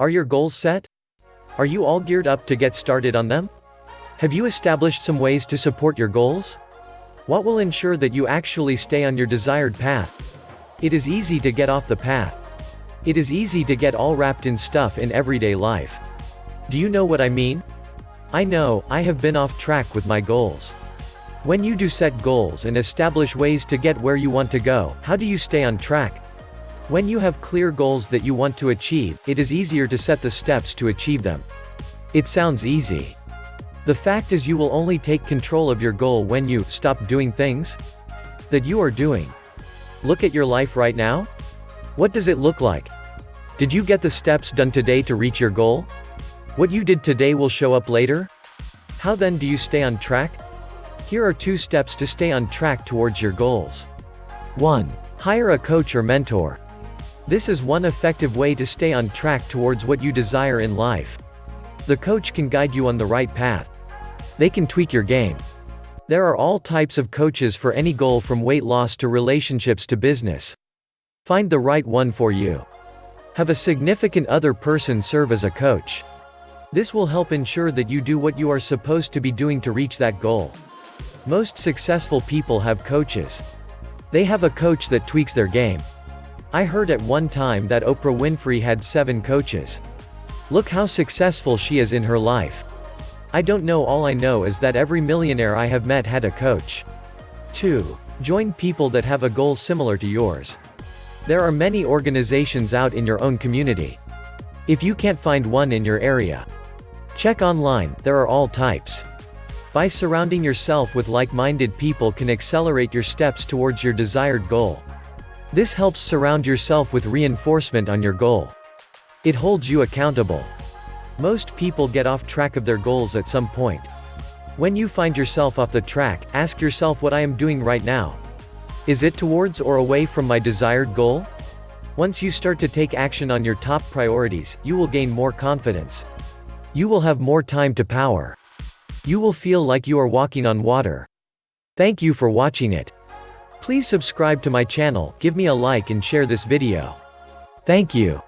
Are your goals set? Are you all geared up to get started on them? Have you established some ways to support your goals? What will ensure that you actually stay on your desired path? It is easy to get off the path. It is easy to get all wrapped in stuff in everyday life. Do you know what I mean? I know, I have been off track with my goals. When you do set goals and establish ways to get where you want to go, how do you stay on track? When you have clear goals that you want to achieve, it is easier to set the steps to achieve them. It sounds easy. The fact is you will only take control of your goal when you stop doing things that you are doing. Look at your life right now. What does it look like? Did you get the steps done today to reach your goal? What you did today will show up later? How then do you stay on track? Here are two steps to stay on track towards your goals. 1. Hire a coach or mentor. This is one effective way to stay on track towards what you desire in life. The coach can guide you on the right path. They can tweak your game. There are all types of coaches for any goal from weight loss to relationships to business. Find the right one for you. Have a significant other person serve as a coach. This will help ensure that you do what you are supposed to be doing to reach that goal. Most successful people have coaches. They have a coach that tweaks their game. I heard at one time that Oprah Winfrey had seven coaches. Look how successful she is in her life. I don't know all I know is that every millionaire I have met had a coach. 2. Join people that have a goal similar to yours. There are many organizations out in your own community. If you can't find one in your area, Check online, there are all types. By surrounding yourself with like-minded people can accelerate your steps towards your desired goal. This helps surround yourself with reinforcement on your goal. It holds you accountable. Most people get off track of their goals at some point. When you find yourself off the track, ask yourself what I am doing right now. Is it towards or away from my desired goal? Once you start to take action on your top priorities, you will gain more confidence. You will have more time to power. You will feel like you are walking on water. Thank you for watching it. Please subscribe to my channel, give me a like and share this video. Thank you.